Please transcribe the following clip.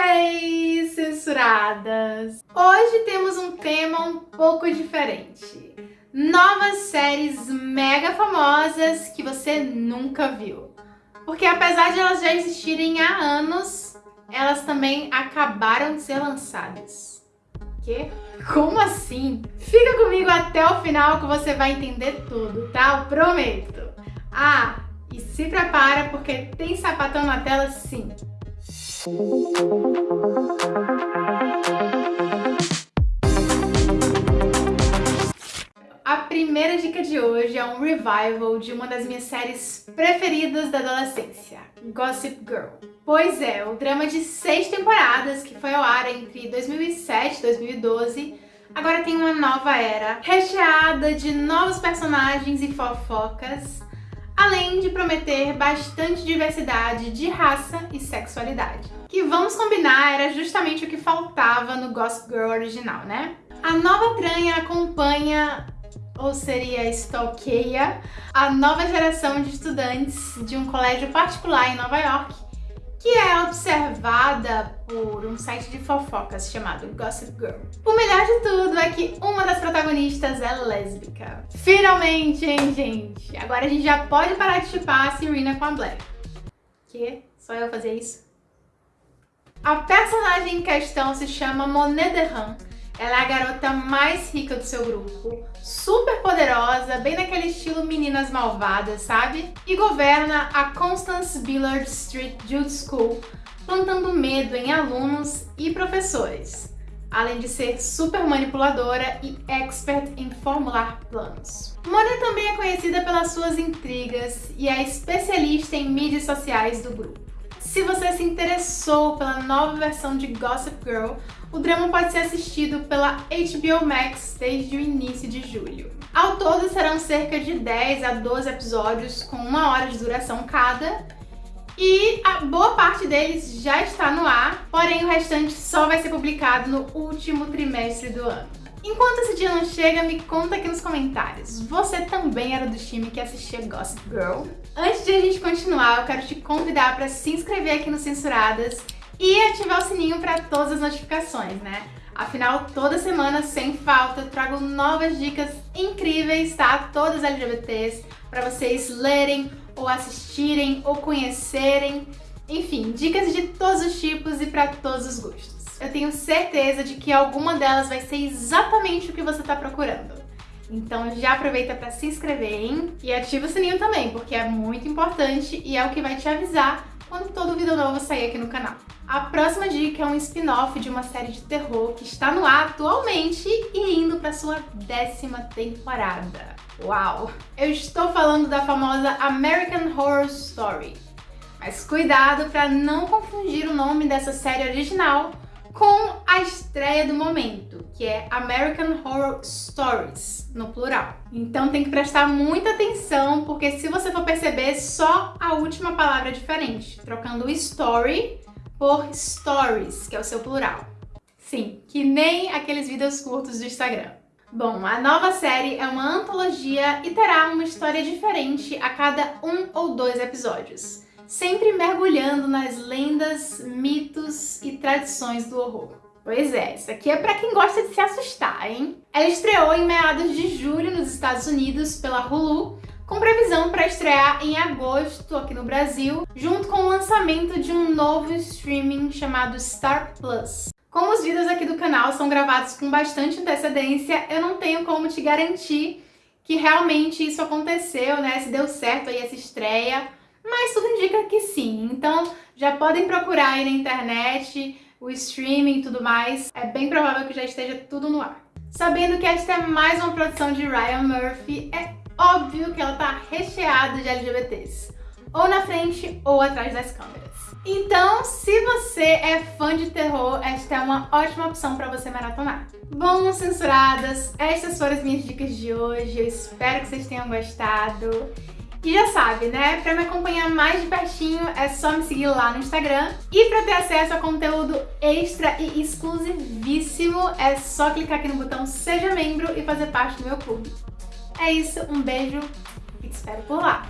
Hey, censuradas! Hoje temos um tema um pouco diferente. Novas séries mega famosas que você nunca viu. Porque apesar de elas já existirem há anos, elas também acabaram de ser lançadas. Que? Como assim? Fica comigo até o final que você vai entender tudo, tá? Eu prometo. Ah, e se prepara porque tem sapatão na tela sim. A primeira dica de hoje é um revival de uma das minhas séries preferidas da adolescência, Gossip Girl. Pois é, o drama de seis temporadas que foi ao ar entre 2007 e 2012 agora tem uma nova era, recheada de novos personagens e fofocas, além de prometer bastante diversidade de raça e sexualidade. Que vamos combinar era justamente o que faltava no Gossip Girl original, né? A nova tranha acompanha, ou seria stalkeia, a nova geração de estudantes de um colégio particular em Nova York que é observada por um site de fofocas chamado Gossip Girl. O melhor de tudo é que uma das protagonistas é lésbica. Finalmente, hein, gente? Agora a gente já pode parar de chipar a Serena com a Blair. Que? Só eu fazer isso? A personagem em questão se chama Monet de Han ela é a garota mais rica do seu grupo, super poderosa, bem naquele estilo meninas malvadas, sabe? E governa a Constance Billard Street Jude School, plantando medo em alunos e professores, além de ser super manipuladora e expert em formular planos. Monet também é conhecida pelas suas intrigas e é especialista em mídias sociais do grupo. Se você se interessou pela nova versão de Gossip Girl, o drama pode ser assistido pela HBO Max desde o início de julho. Ao todo serão cerca de 10 a 12 episódios com uma hora de duração cada, e a boa parte deles já está no ar, porém o restante só vai ser publicado no último trimestre do ano. Enquanto esse dia não chega, me conta aqui nos comentários. Você também era do time que assistia Gossip Girl? Antes de a gente continuar, eu quero te convidar para se inscrever aqui no Censuradas e ativar o sininho para todas as notificações, né? Afinal, toda semana, sem falta, eu trago novas dicas incríveis, tá? Todas LGBTs, para vocês lerem, ou assistirem, ou conhecerem. Enfim, dicas de todos os tipos e para todos os gostos. Eu tenho certeza de que alguma delas vai ser exatamente o que você está procurando. Então já aproveita para se inscrever, hein? E ativa o sininho também, porque é muito importante e é o que vai te avisar quando todo vídeo novo sair aqui no canal. A próxima dica é um spin-off de uma série de terror que está no ar atualmente e indo para sua décima temporada. Uau! Eu estou falando da famosa American Horror Story. Mas cuidado para não confundir o nome dessa série original com a estreia do momento, que é American Horror Stories, no plural. Então tem que prestar muita atenção, porque se você for perceber, só a última palavra é diferente, trocando story por stories, que é o seu plural. Sim, que nem aqueles vídeos curtos do Instagram. Bom, a nova série é uma antologia e terá uma história diferente a cada um ou dois episódios sempre mergulhando nas lendas, mitos e tradições do horror. Pois é, isso aqui é pra quem gosta de se assustar, hein? Ela estreou em meados de julho nos Estados Unidos pela Hulu, com previsão para estrear em agosto aqui no Brasil, junto com o lançamento de um novo streaming chamado Star Plus. Como os vídeos aqui do canal são gravados com bastante antecedência, eu não tenho como te garantir que realmente isso aconteceu, né? Se deu certo aí essa estreia, mas tudo indica que sim. Então já podem procurar aí na internet, o streaming e tudo mais. É bem provável que já esteja tudo no ar. Sabendo que esta é mais uma produção de Ryan Murphy, é óbvio que ela tá recheada de LGBTs. Ou na frente ou atrás das câmeras. Então, se você é fã de terror, esta é uma ótima opção para você maratonar. Bom, censuradas, estas foram as minhas dicas de hoje. Eu espero que vocês tenham gostado. E já sabe, né? Pra me acompanhar mais de pertinho é só me seguir lá no Instagram. E pra ter acesso a conteúdo extra e exclusivíssimo é só clicar aqui no botão Seja Membro e fazer parte do meu clube. É isso, um beijo e te espero por lá!